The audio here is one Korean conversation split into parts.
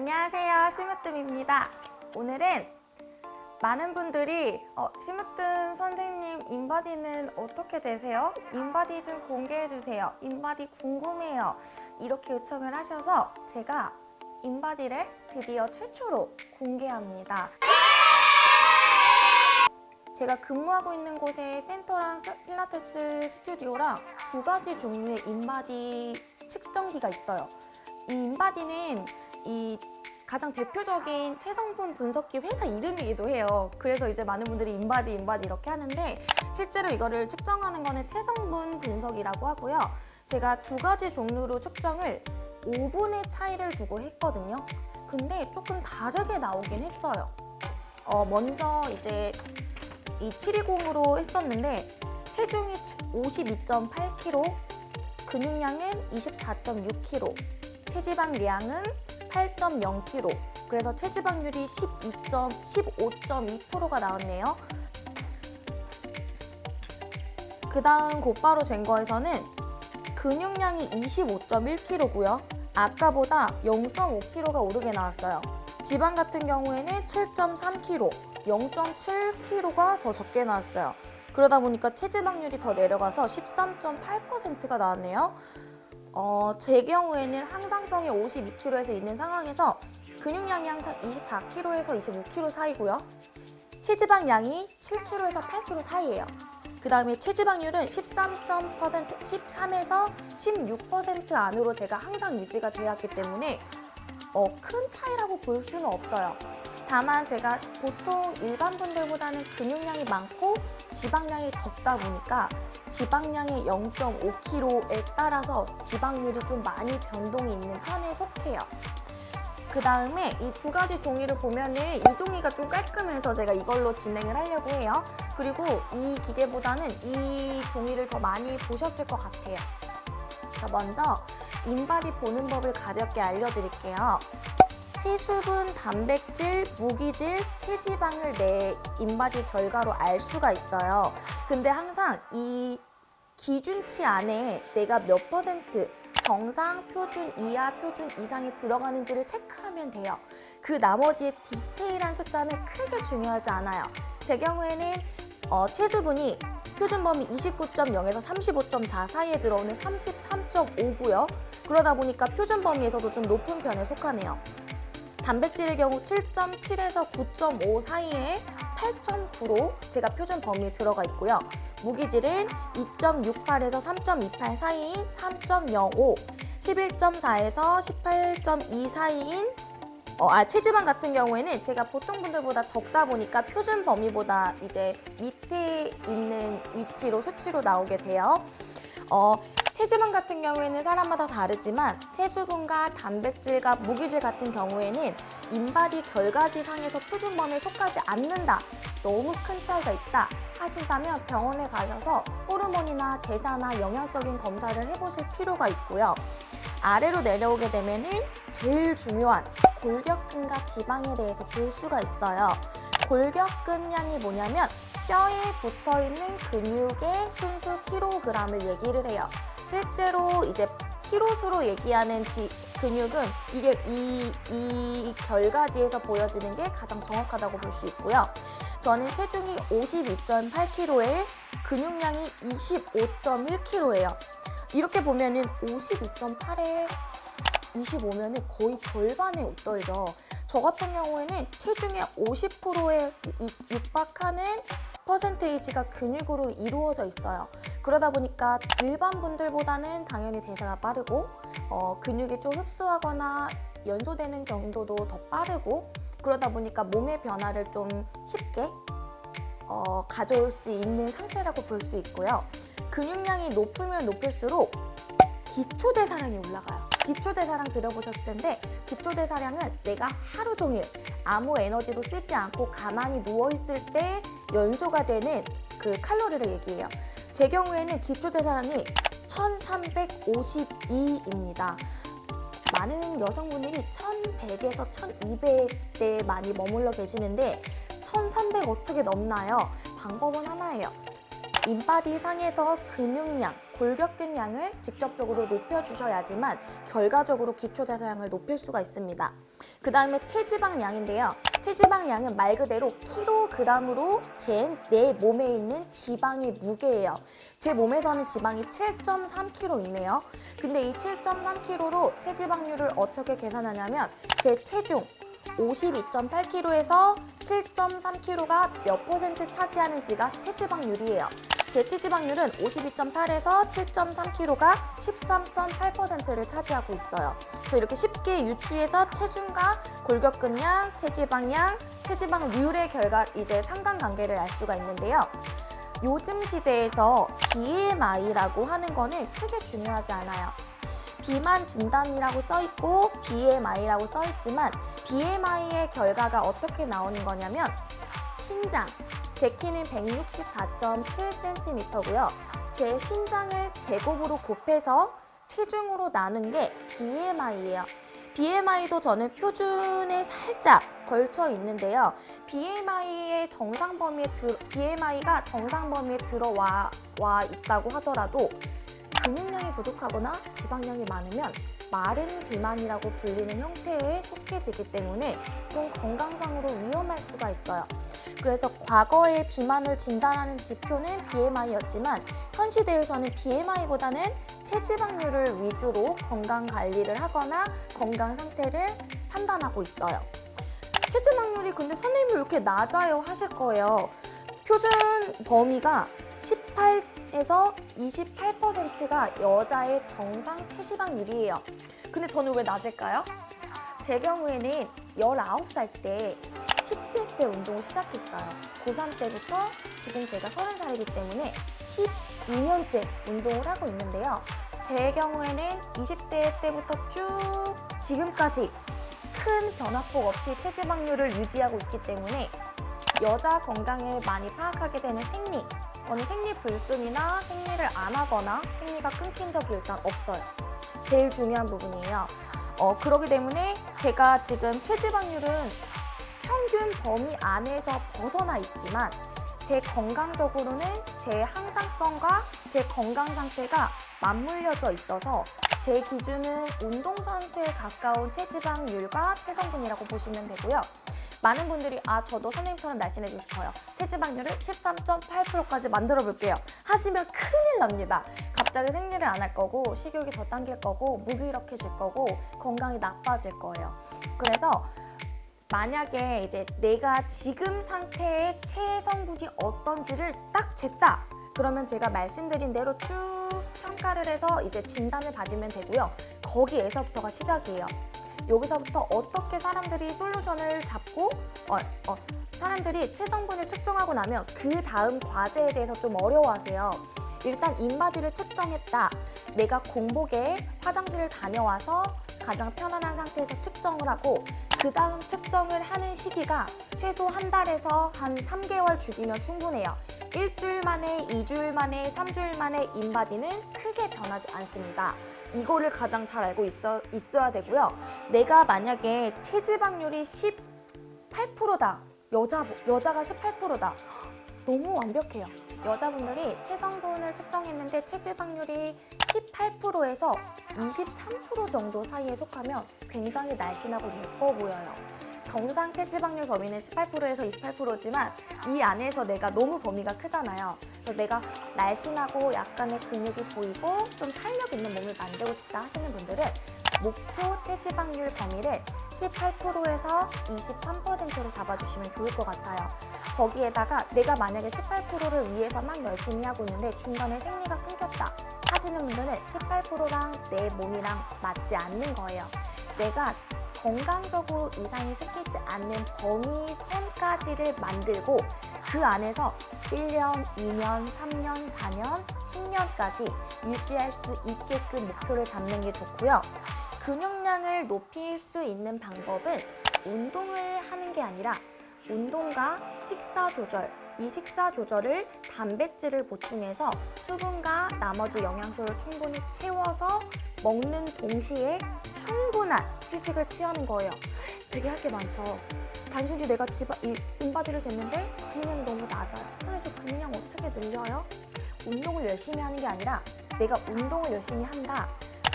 안녕하세요 심으뜸입니다 오늘은 많은 분들이 어, 심으뜸 선생님 인바디는 어떻게 되세요? 인바디 좀 공개해주세요 인바디 궁금해요 이렇게 요청을 하셔서 제가 인바디를 드디어 최초로 공개합니다 제가 근무하고 있는 곳에 센터랑 스- 필라테스 스튜디오랑 두 가지 종류의 인바디 측정기가 있어요. 이 인바디는 이 가장 대표적인 체성분 분석기 회사 이름이기도 해요. 그래서 이제 많은 분들이 인바디, 인바디 이렇게 하는데 실제로 이거를 측정하는 거는 체성분 분석이라고 하고요. 제가 두 가지 종류로 측정을 5분의 차이를 두고 했거든요. 근데 조금 다르게 나오긴 했어요. 어, 먼저 이제 이 720으로 했었는데 체중이 52.8kg, 근육량은 24.6kg, 체지방량은 8.0kg. 그래서 체지방률이 12. 15.2%가 나왔네요. 그 다음 곧바로 잰 거에서는 근육량이 25.1kg고요. 아까보다 0.5kg가 오르게 나왔어요. 지방 같은 경우에는 7.3kg, 0.7kg가 더 적게 나왔어요. 그러다 보니까 체지방률이 더 내려가서 13.8%가 나왔네요. 어, 제 경우에는 항상성이 52kg에서 있는 상황에서 근육량이 항상 24kg에서 25kg 사이고요. 체지방량이 7kg에서 8kg 사이예요. 그 다음에 체지방률은 13%, 13에서 16% 안으로 제가 항상 유지가 되었기 때문에 어, 큰 차이라고 볼 수는 없어요. 다만 제가 보통 일반 분들보다는 근육량이 많고 지방량이 적다 보니까 지방량이 0.5kg에 따라서 지방률이 좀 많이 변동이 있는 편에 속해요. 그 다음에 이 두 가지 종이를 보면은 이 종이가 좀 깔끔해서 제가 이걸로 진행을 하려고 해요. 그리고 이 기계보다는 이 종이를 더 많이 보셨을 것 같아요. 자, 먼저 인바디 보는 법을 가볍게 알려드릴게요. 체수분, 단백질, 무기질, 체지방을 내 인바디 결과로 알 수가 있어요. 근데 항상 이 기준치 안에 내가 몇 퍼센트 정상, 표준 이하, 표준 이상이 들어가는지를 체크하면 돼요. 그 나머지의 디테일한 숫자는 크게 중요하지 않아요. 제 경우에는 어, 체수분이 표준 범위 29.0에서 35.4 사이에 들어오는 33.5고요. 그러다 보니까 표준 범위에서도 좀 높은 편에 속하네요. 단백질의 경우 7.7에서 9.5 사이에 8.9로 제가 표준 범위에 들어가 있고요. 무기질은 2.68에서 3.28 사이인 3.05, 11.4에서 18.2 사이인 어, 아, 체지방 같은 경우에는 제가 보통 분들보다 적다 보니까 표준 범위보다 이제 밑에 있는 위치로 수치로 나오게 돼요. 어, 체지방 같은 경우에는 사람마다 다르지만 체수분과 단백질과 무기질 같은 경우에는 인바디 결과지상에서 표준 범위에 속하지 않는다. 너무 큰 차이가 있다 하신다면 병원에 가셔서 호르몬이나 대사나 영양적인 검사를 해보실 필요가 있고요. 아래로 내려오게 되면 은 제일 중요한 골격근과 지방에 대해서 볼 수가 있어요. 골격근량이 뭐냐면 뼈에 붙어있는 근육의 순수 킬로그램을 얘기를 해요. 실제로 이제 키로수로 얘기하는 지, 근육은 이게 이, 이 결과지에서 보여지는 게 가장 정확하다고 볼 수 있고요. 저는 체중이 52.8kg에 근육량이 25.1kg예요. 이렇게 보면은 52.8에 25면은 거의 절반에 웃떨죠. 저 같은 경우에는 체중의 50%에 육박하는 퍼센테이지가 근육으로 이루어져 있어요. 그러다 보니까 일반 분들보다는 당연히 대사가 빠르고 어, 근육이 좀 흡수하거나 연소되는 정도도 더 빠르고 그러다 보니까 몸의 변화를 좀 쉽게 어, 가져올 수 있는 상태라고 볼 수 있고요. 근육량이 높으면 높을수록 기초 대사량이 올라가요. 기초대사량 들어보셨을 텐데 기초대사량은 내가 하루 종일 아무 에너지도 쓰지 않고 가만히 누워있을 때 연소가 되는 그 칼로리를 얘기해요. 제 경우에는 기초대사량이 1352입니다. 많은 여성분들이 1100에서 1200대에 많이 머물러 계시는데 1300 어떻게 넘나요? 방법은 하나예요. 인바디 상에서 근육량, 골격근량을 직접적으로 높여주셔야지만 결과적으로 기초대사량을 높일 수가 있습니다. 그 다음에 체지방량인데요. 체지방량은 말 그대로 킬로그램으로 잰 내 몸에 있는 지방의 무게예요. 제 몸에서는 지방이 7.3kg 있네요. 근데 이 7.3kg로 체지방률을 어떻게 계산하냐면 제 체중 52.8kg에서 7.3kg가 몇 퍼센트 차지하는지가 체지방률이에요. 제 체지방률은 52.8에서 7.3kg가 13.8%를 차지하고 있어요. 그래서 이렇게 쉽게 유추해서 체중과 골격근량, 체지방량, 체지방률의 결과 이제 상관관계를 알 수가 있는데요. 요즘 시대에서 BMI라고 하는 거는 크게 중요하지 않아요. 비만 진단이라고 써 있고 BMI라고 써 있지만 BMI의 결과가 어떻게 나오는 거냐면 신장, 제 키는 164.7cm고요. 제 신장을 제곱으로 곱해서 체중으로 나눈 게 BMI예요. BMI도 저는 표준에 살짝 걸쳐 있는데요. BMI의 정상 범위에 들, BMI가 정상 범위에 들어와 와 있다고 하더라도 근육량이 부족하거나 지방량이 많으면 마른 비만이라고 불리는 형태에 속해지기 때문에 좀 건강상으로 위험할 수가 있어요. 그래서 과거에 비만을 진단하는 지표는 BMI였지만 현 시대에서는 BMI보다는 체지방률을 위주로 건강 관리를 하거나 건강 상태를 판단하고 있어요. 체지방률이 근데 선생님이 왜 이렇게 낮아요 하실 거예요. 표준 범위가 18에서 28%가 여자의 정상 체지방률이에요. 근데 저는 왜 낮을까요? 제 경우에는 19살 때 10대 때 운동을 시작했어요. 고3 때부터 지금 제가 30살이기 때문에 12년째 운동을 하고 있는데요. 제 경우에는 20대 때부터 쭉 지금까지 큰 변화폭 없이 체지방률을 유지하고 있기 때문에 여자 건강을 많이 파악하게 되는 생리 저는 생리 불순이나 생리를 안 하거나 생리가 끊긴 적이 일단 없어요 제일 중요한 부분이에요 어, 그렇기 때문에 제가 지금 체지방률은 평균 범위 안에서 벗어나 있지만 제 건강적으로는 제 항상성과 제 건강 상태가 맞물려져 있어서 제 기준은 운동선수에 가까운 체지방률과 체성분이라고 보시면 되고요. 많은 분들이 아 저도 선생님처럼 날씬해지고 싶어요. 체지방률을 13.8%까지 만들어 볼게요. 하시면 큰일 납니다. 갑자기 생리를 안 할 거고 식욕이 더 당길 거고 무기력해질 거고 건강이 나빠질 거예요. 그래서 만약에 이제 내가 지금 상태의 체성분이 어떤지를 딱 쟀다. 그러면 제가 말씀드린 대로 쭉 평가를 해서 이제 진단을 받으면 되고요. 거기에서부터가 시작이에요. 여기서부터 어떻게 사람들이 솔루션을 잡고 어, 어, 사람들이 체성분을 측정하고 나면 그 다음 과제에 대해서 좀 어려워하세요. 일단 인바디를 측정했다. 내가 공복에 화장실을 다녀와서 가장 편안한 상태에서 측정을 하고 그 다음 측정을 하는 시기가 최소 한 달에서 한 3개월 주기면 충분해요. 일주일 만에, 2주일 만에, 3주일 만에 인바디는 크게 변하지 않습니다. 이거를 가장 잘 알고 있어, 있어야 되고요. 내가 만약에 체지방률이 18%다. 여자, 여자가 18%다. 너무 완벽해요. 여자분들이 체성분을 측정했는데 체지방률이 18%에서 23% 정도 사이에 속하면 굉장히 날씬하고 예뻐 보여요. 정상 체지방률 범위는 18%에서 28%지만 이 안에서 내가 너무 범위가 크잖아요. 그래서 내가 날씬하고 약간의 근육이 보이고 좀 탄력 있는 몸을 만들고 싶다 하시는 분들은 목표 체지방률 범위를 18%에서 23%로 잡아주시면 좋을 것 같아요. 거기에다가 내가 만약에 18%를 위해서만 열심히 하고 있는데 중간에 생리가 끊겼다 하시는 분들은 18%랑 내 몸이랑 맞지 않는 거예요. 내가 건강적으로 이상이 생기지 않는 범위 선까지를 만들고 그 안에서 1년, 2년, 3년, 4년, 10년까지 유지할 수 있게끔 목표를 잡는 게 좋고요. 근육량을 높일 수 있는 방법은 운동을 하는 게 아니라 운동과 식사 조절, 이 식사 조절을 단백질을 보충해서 수분과 나머지 영양소를 충분히 채워서 먹는 동시에 충분한 휴식을 취하는 거예요. 되게 할 게 많죠. 단순히 내가 지바, 이 인바디를 쟀는데 근육량이 너무 낮아요. 그래서 근육량 어떻게 늘려요? 운동을 열심히 하는 게 아니라 내가 운동을 열심히 한다.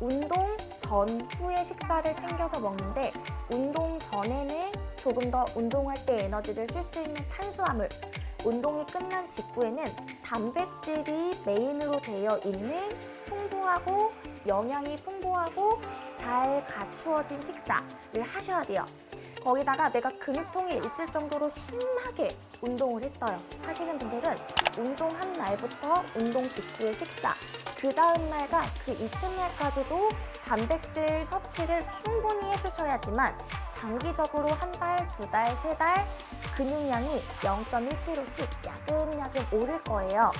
운동 전후에 식사를 챙겨서 먹는데 운동 전에는 조금 더 운동할 때 에너지를 쓸 수 있는 탄수화물 운동이 끝난 직후에는 단백질이 메인으로 되어 있는 풍부하고 영양이 풍부하고 잘 갖추어진 식사를 하셔야 돼요. 거기다가 내가 근육통이 있을 정도로 심하게 운동을 했어요. 하시는 분들은 운동한 날부터 운동 직후의 식사, 그 다음 날과 그 이튿날까지도 단백질 섭취를 충분히 해주셔야지만 장기적으로 한 달, 두 달, 세 달 근육량이 0.1kg씩 야금야금 오를 거예요.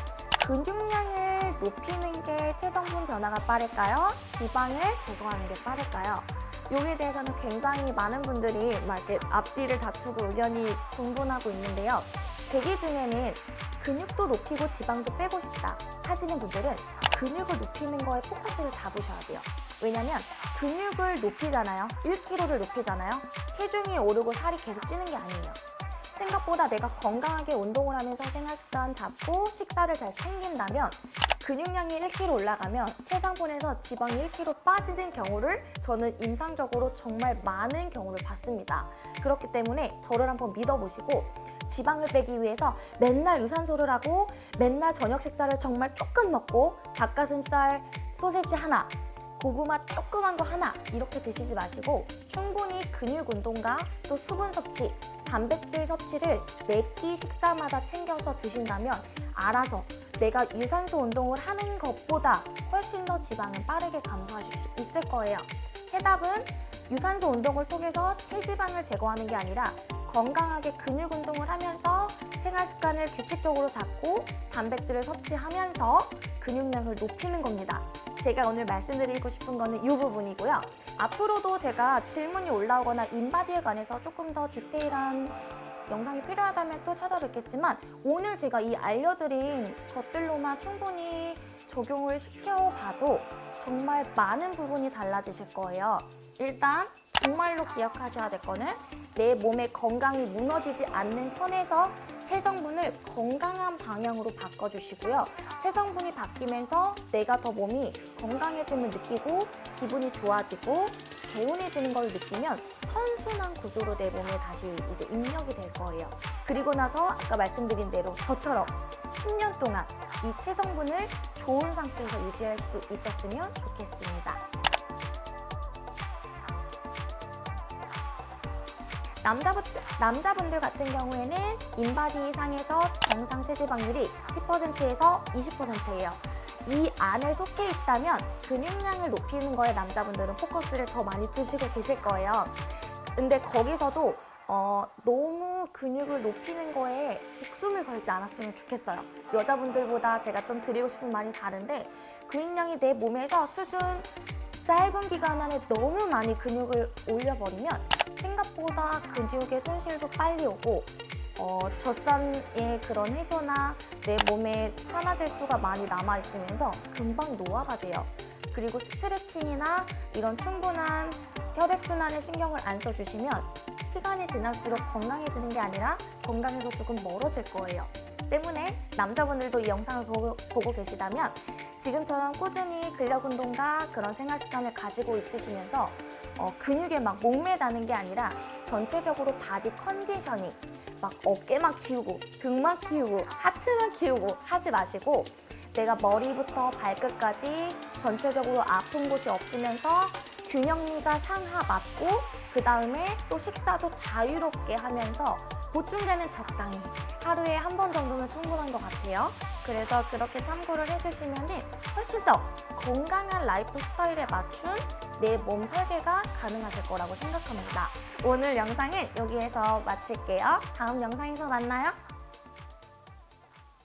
근육량을 높이는 게 체성분 변화가 빠를까요? 지방을 제거하는 게 빠를까요? 여기에 대해서는 굉장히 많은 분들이 막 이렇게 앞뒤를 다투고 의견이 분분하고 있는데요. 제 기준에는 근육도 높이고 지방도 빼고 싶다 하시는 분들은 근육을 높이는 거에 포커스를 잡으셔야 돼요. 왜냐면 근육을 높이잖아요. 1kg를 높이잖아요. 체중이 오르고 살이 계속 찌는 게 아니에요. 생각보다 내가 건강하게 운동을 하면서 생활 습관 잡고 식사를 잘 챙긴다면 근육량이 1kg 올라가면 체상분에서 지방이 1kg 빠지는 경우를 저는 임상적으로 정말 많은 경우를 봤습니다. 그렇기 때문에 저를 한번 믿어보시고 지방을 빼기 위해서 맨날 유산소를 하고 맨날 저녁 식사를 정말 조금 먹고 닭가슴살, 소세지 하나 고구마 조그만 거 하나 이렇게 드시지 마시고 충분히 근육 운동과 또 수분 섭취, 단백질 섭취를 매끼 식사마다 챙겨서 드신다면 알아서 내가 유산소 운동을 하는 것보다 훨씬 더 지방을 빠르게 감소하실 수 있을 거예요. 해답은 유산소 운동을 통해서 체지방을 제거하는 게 아니라 건강하게 근육 운동을 하면서 생활 습관을 규칙적으로 잡고 단백질을 섭취하면서 근육량을 높이는 겁니다. 제가 오늘 말씀드리고 싶은 거는 이 부분이고요. 앞으로도 제가 질문이 올라오거나 인바디에 관해서 조금 더 디테일한 영상이 필요하다면 또 찾아뵙겠지만 오늘 제가 이 알려드린 것들로만 충분히 적용을 시켜봐도 정말 많은 부분이 달라지실 거예요. 일단 정말로 기억하셔야 될 거는 내 몸의 건강이 무너지지 않는 선에서 체성분을 건강한 방향으로 바꿔주시고요. 체성분이 바뀌면서 내가 더 몸이 건강해짐을 느끼고 기분이 좋아지고 개운해지는 걸 느끼면 선순환 구조로 내 몸에 다시 이제 입력이 될 거예요. 그리고 나서 아까 말씀드린 대로 저처럼 10년 동안 이 체성분을 좋은 상태에서 유지할 수 있었으면 좋겠습니다. 남자분, 남자분들 같은 경우에는 인바디 상에서 정상 체지방률이 10%에서 20%예요. 이 안에 속해 있다면 근육량을 높이는 거에 남자분들은 포커스를 더 많이 두시고 계실 거예요. 근데 거기서도 어, 너무 근육을 높이는 거에 목숨을 걸지 않았으면 좋겠어요. 여자분들보다 제가 좀 드리고 싶은 말이 다른데 근육량이 내 몸에서 수준 짧은 기간 안에 너무 많이 근육을 올려버리면 생각보다 근육의 손실도 빨리 오고 어, 젖산의 그런 해소나 내 몸에 산화질수가 많이 남아있으면서 금방 노화가 돼요. 그리고 스트레칭이나 이런 충분한 혈액순환에 신경을 안 써주시면 시간이 지날수록 건강해지는 게 아니라 건강에서 조금 멀어질 거예요. 때문에 남자분들도 이 영상을 보고, 보고 계시다면 지금처럼 꾸준히 근력 운동과 그런 생활 습관을 가지고 있으시면서 어, 근육에 막 목매다는 게 아니라 전체적으로 body conditioning 막 어깨만 키우고 등만 키우고 하체만 키우고 하지 마시고 내가 머리부터 발끝까지 전체적으로 아픈 곳이 없으면서 균형미가 상하 맞고 그 다음에 또 식사도 자유롭게 하면서 보충제는 적당히 하루에 한 번 정도면 충분한 것 같아요. 그래서 그렇게 참고를 해주시면 훨씬 더 건강한 라이프 스타일에 맞춘 내 몸 설계가 가능하실 거라고 생각합니다. 오늘 영상은 여기에서 마칠게요. 다음 영상에서 만나요.